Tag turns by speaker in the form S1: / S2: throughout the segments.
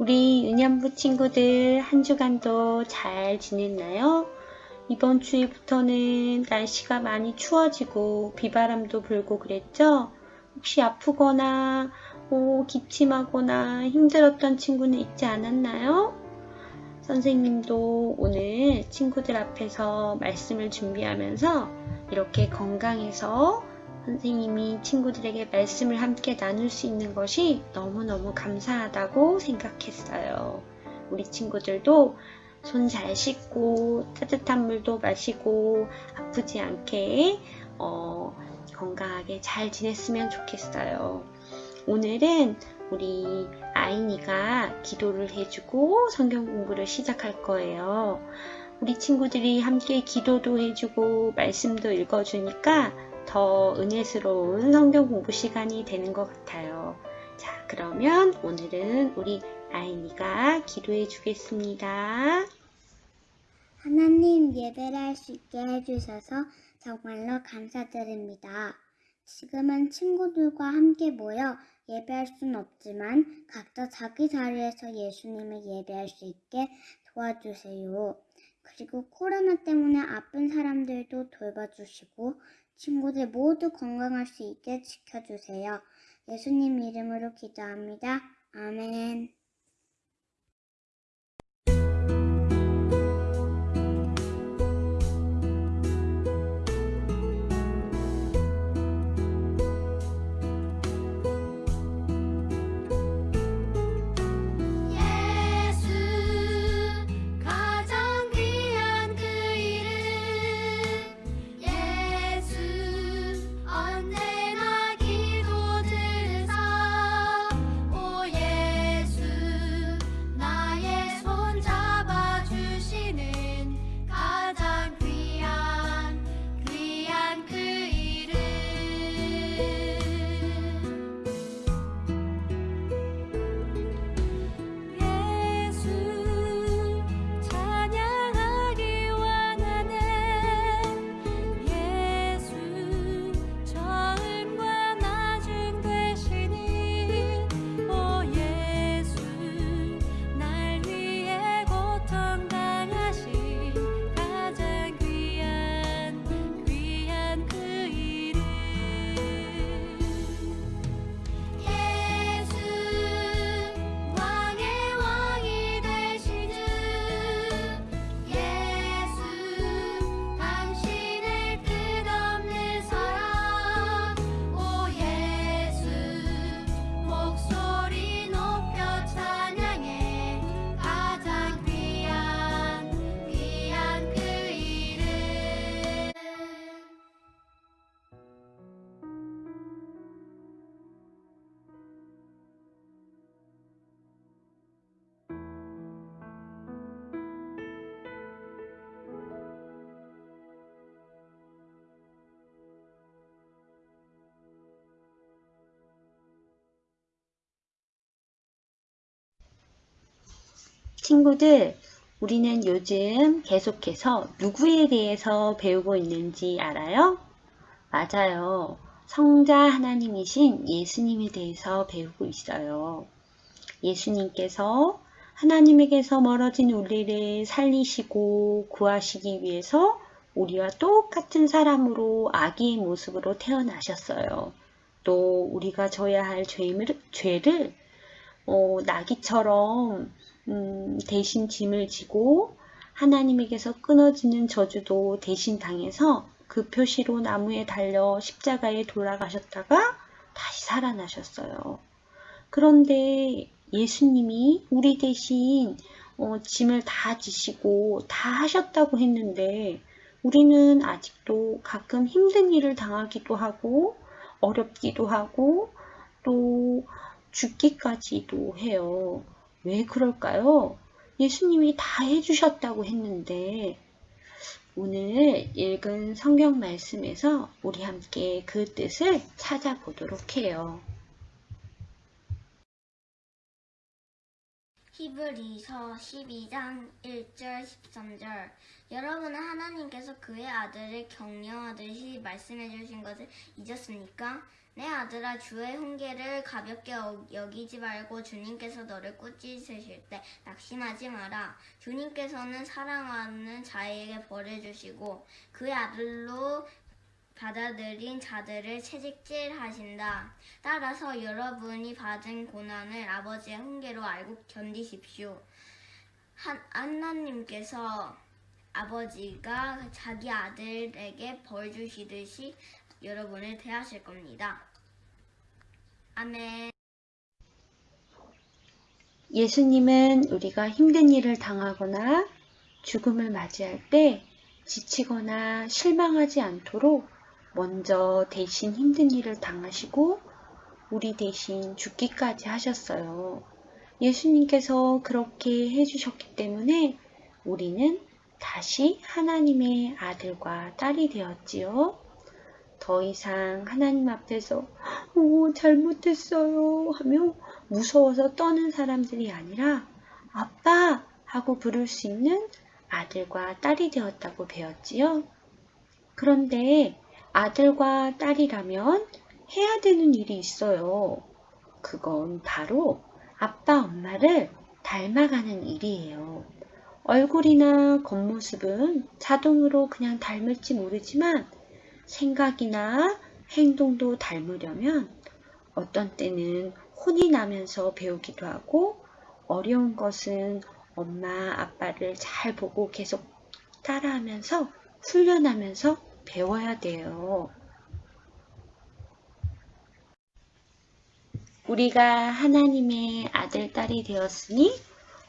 S1: 우리 은연부 친구들 한 주간도 잘 지냈나요? 이번 주에부터는 날씨가 많이 추워지고 비바람도 불고 그랬죠? 혹시 아프거나 오, 기침하거나 힘들었던 친구는 있지 않았나요? 선생님도 오늘 친구들 앞에서 말씀을 준비하면서 이렇게 건강해서 선생님이 친구들에게 말씀을 함께 나눌 수 있는 것이 너무너무 감사하다고 생각했어요. 우리 친구들도 손 잘 씻고 따뜻한 물도 마시고 아프지 않게 어, 건강하게 잘 지냈으면 좋겠어요. 오늘은 우리 아이니가 기도를 해주고 성경 공부를 시작할 거예요. 우리 친구들이 함께 기도도 해주고 말씀도 읽어주니까 더 은혜스러운 성경 공부 시간이 되는 것 같아요. 자, 그러면 오늘은 우리 아이니가 기도해 주겠습니다.
S2: 하나님 예배를 할 수 있게 해주셔서 정말로 감사드립니다. 지금은 친구들과 함께 모여 예배할 순 없지만 각자 자기 자리에서 예수님을 예배할 수 있게 도와주세요. 그리고 코로나 때문에 아픈 사람들도 돌봐주시고 친구들 모두 건강할 수 있게 지켜주세요. 예수님 이름으로 기도합니다. 아멘.
S1: 친구들, 우리는 요즘 계속해서 누구에 대해서 배우고 있는지 알아요? 맞아요. 성자 하나님이신 예수님에 대해서 배우고 있어요. 예수님께서 하나님에게서 멀어진 우리를 살리시고 구하시기 위해서 우리와 똑같은 사람으로 아기의 모습으로 태어나셨어요. 또 우리가 져야 할 죄를, 죄를 어, 나귀처럼 음, 대신 짐을 지고 하나님에게서 끊어지는 저주도 대신 당해서 그 표시로 나무에 달려 십자가에 돌아가셨다가 다시 살아나셨어요. 그런데 예수님이 우리 대신 어, 짐을 다 지시고 다 하셨다고 했는데 우리는 아직도 가끔 힘든 일을 당하기도 하고 어렵기도 하고 또 죽기까지도 해요. 왜 그럴까요? 예수님이 다 해주셨다고 했는데 오늘 읽은 성경 말씀에서 우리 함께 그 뜻을 찾아보도록 해요.
S3: 히브리서 12장 1절 13절 여러분은 하나님께서 그의 아들을 격려하듯이 말씀해 주신 것을 잊었습니까? 내 아들아 주의 훈계를 가볍게 어- 여기지 말고 주님께서 너를 꾸짖으실 때 낙심하지 마라. 주님께서는 사랑하는 자에게 벌을 주시고 그의 아들로 받아들인 자들을 채찍질하신다. 따라서 여러분이 받은 고난을 아버지의 훈계로 알고 견디십시오. 한, 하나님께서 아버지가 자기 아들에게 벌 주시듯이 여러분을 대하실 겁니다. 아멘.
S1: 예수님은 우리가 힘든 일을 당하거나 죽음을 맞이할 때 지치거나 실망하지 않도록 먼저 대신 힘든 일을 당하시고 우리 대신 죽기까지 하셨어요. 예수님께서 그렇게 해주셨기 때문에 우리는 다시 하나님의 아들과 딸이 되었지요. 더 이상 하나님 앞에서 오, 잘못했어요 하며 무서워서 떠는 사람들이 아니라 아빠 하고 부를 수 있는 아들과 딸이 되었다고 배웠지요. 그런데 아들과 딸이라면 해야 되는 일이 있어요. 그건 바로 아빠 엄마를 닮아가는 일이에요. 얼굴이나 겉모습은 자동으로 그냥 닮을지 모르지만 생각이나 행동도 닮으려면 어떤 때는 혼이 나면서 배우기도 하고 어려운 것은 엄마, 아빠를 잘 보고 계속 따라하면서 훈련하면서 배워야 돼요. 우리가 하나님의 아들, 딸이 되었으니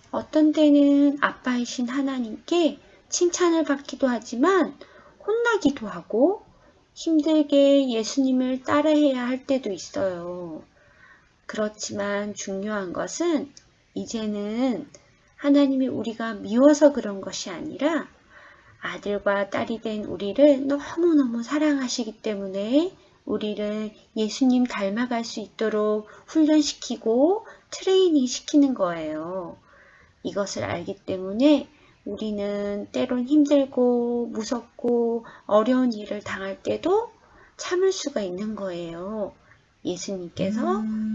S1: 어떤 때는 아빠이신 하나님께 칭찬을 받기도 하지만 혼나기도 하고 힘들게 예수님을 따라해야 할 때도 있어요. 그렇지만 중요한 것은 이제는 하나님이 우리가 미워서 그런 것이 아니라 아들과 딸이 된 우리를 너무너무 사랑하시기 때문에 우리를 예수님 닮아갈 수 있도록 훈련시키고 트레이닝 시키는 거예요. 이것을 알기 때문에 우리는 때론 힘들고 무섭고 어려운 일을 당할 때도 참을 수가 있는 거예요. 예수님께서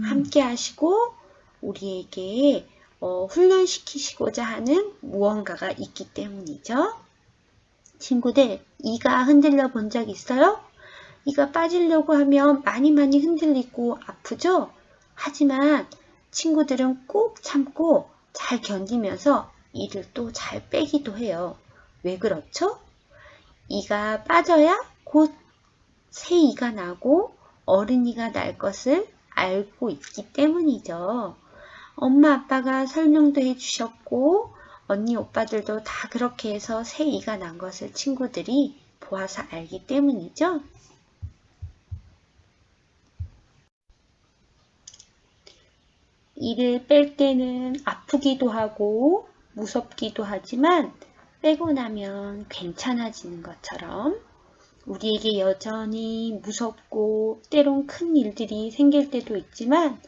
S1: 함께 하시고 우리에게 어, 훈련시키시고자 하는 무언가가 있기 때문이죠. 친구들, 이가 흔들려 본 적 있어요? 이가 빠지려고 하면 많이 많이 흔들리고 아프죠? 하지만 친구들은 꼭 참고 잘 견디면서 이를 또 잘 빼기도 해요. 왜 그렇죠? 이가 빠져야 곧 새 이가 나고 어른이가 날 것을 알고 있기 때문이죠. 엄마 아빠가 설명도 해주셨고 언니 오빠들도 다 그렇게 해서 새 이가 난 것을 친구들이 보아서 알기 때문이죠. 이를 뺄 때는 아프기도 하고 무섭기도 하지만 빼고 나면 괜찮아지는 것처럼 우리에게 여전히 무섭고 때론 큰 일들이 생길 때도 있지만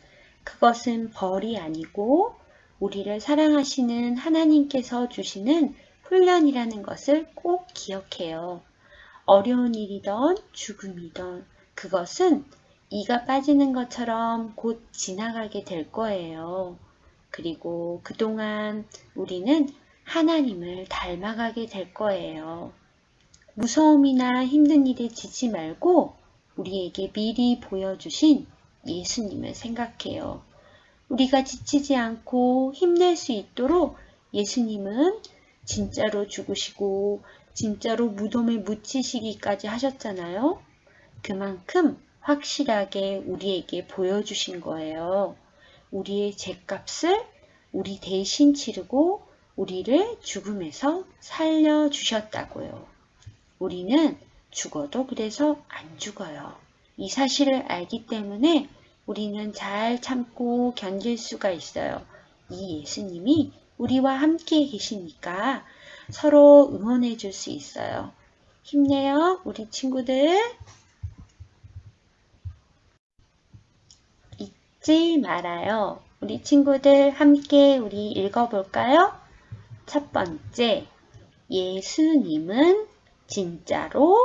S1: 그것은 벌이 아니고 우리를 사랑하시는 하나님께서 주시는 훈련이라는 것을 꼭 기억해요. 어려운 일이던 죽음이던 그것은 이가 빠지는 것처럼 곧 지나가게 될 거예요. 그리고 그동안 우리는 하나님을 닮아가게 될 거예요. 무서움이나 힘든 일에 지지 말고 우리에게 미리 보여주신 예수님을 생각해요. 우리가 지치지 않고 힘낼 수 있도록 예수님은 진짜로 죽으시고 진짜로 무덤에 묻히시기까지 하셨잖아요. 그만큼 확실하게 우리에게 보여주신 거예요. 우리의 죄값을 우리 대신 치르고 우리를 죽음에서 살려주셨다고요. 우리는 죽어도 그래서 안 죽어요. 이 사실을 알기 때문에 우리는 잘 참고 견딜 수가 있어요. 이 예수님이 우리와 함께 계시니까 서로 응원해 줄 수 있어요. 힘내요, 우리 친구들. 잊지 말아요. 우리 친구들 함께 우리 읽어볼까요? 첫 번째, 예수님은 진짜로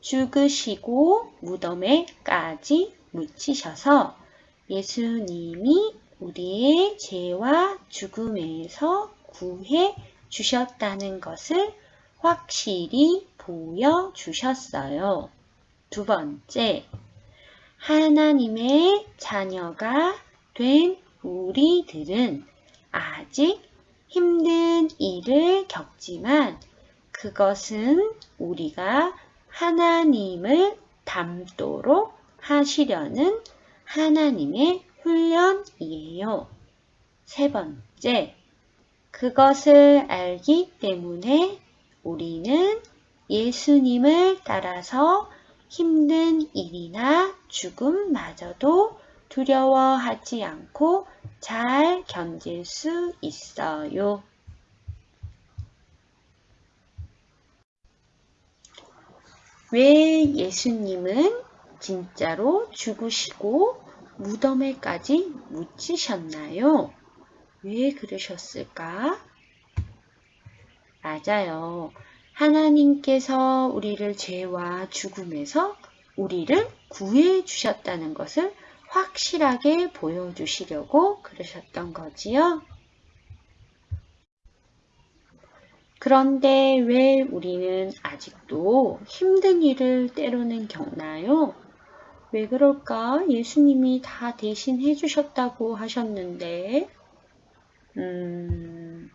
S1: 죽으시고 무덤에까지 묻히셔서 예수님이 우리의 죄와 죽음에서 구해 주셨다는 것을 확실히 보여주셨어요. 두 번째, 하나님의 자녀가 된 우리들은 아직 힘든 일을 겪지만 그것은 우리가 하나님을 닮도록 하시려는 하나님의 훈련이에요. 세 번째, 그것을 알기 때문에 우리는 예수님을 따라서 힘든 일이나 죽음마저도 두려워하지 않고 잘 견딜 수 있어요. 왜 예수님은 진짜로 죽으시고 무덤에까지 묻히셨나요? 왜 그러셨을까? 맞아요. 하나님께서 우리를 죄와 죽음에서 우리를 구해 주셨다는 것을 확실하게 보여주시려고 그러셨던 거지요. 그런데 왜 우리는 아직도 힘든 일을 때로는 겪나요? 왜 그럴까? 예수님이 다 대신 해주셨다고 하셨는데, 음,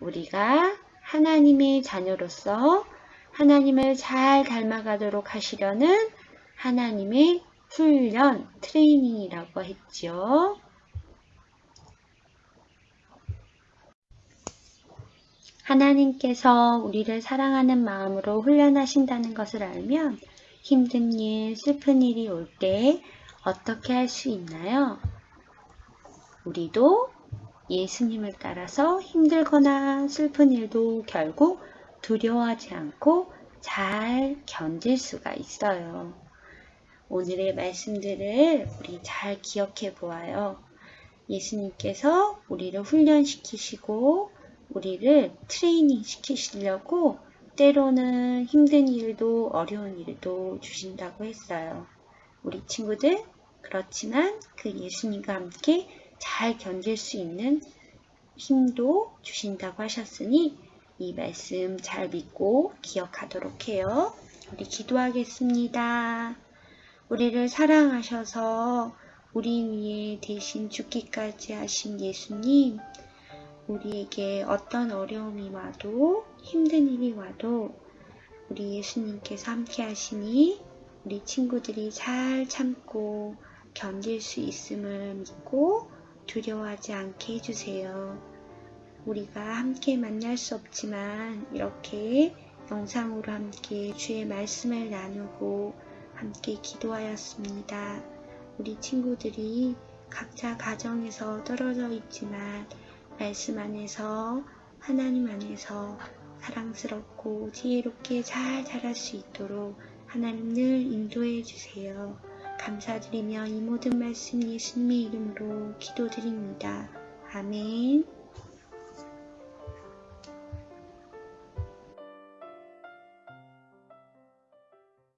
S1: 우리가 하나님의 자녀로서 하나님을 잘 닮아가도록 하시려는 하나님의 훈련, 트레이닝이라고 했죠. 하나님께서 우리를 사랑하는 마음으로 훈련하신다는 것을 알면 힘든 일, 슬픈 일이 올 때 어떻게 할 수 있나요? 우리도 예수님을 따라서 힘들거나 슬픈 일도 결국 두려워하지 않고 잘 견딜 수가 있어요. 오늘의 말씀들을 우리 잘 기억해 보아요. 예수님께서 우리를 훈련시키시고 우리를 트레이닝 시키시려고 때로는 힘든 일도 어려운 일도 주신다고 했어요. 우리 친구들 그렇지만 그 예수님과 함께 잘 견딜 수 있는 힘도 주신다고 하셨으니 이 말씀 잘 믿고 기억하도록 해요. 우리 기도하겠습니다. 우리를 사랑하셔서 우리 위에 대신 죽기까지 하신 예수님, 우리에게 어떤 어려움이 와도 힘든 일이 와도 우리 예수님께서 함께 하시니 우리 친구들이 잘 참고 견딜 수 있음을 믿고 두려워하지 않게 해주세요. 우리가 함께 만날 수 없지만 이렇게 영상으로 함께 주의 말씀을 나누고 함께 기도하였습니다. 우리 친구들이 각자 가정에서 떨어져 있지만 말씀 안에서 하나님 안에서 사랑스럽고 지혜롭게 잘 자랄 수 있도록 하나님 늘 인도해 주세요. 감사드리며 이 모든 말씀 예수님의 이름으로 기도드립니다. 아멘.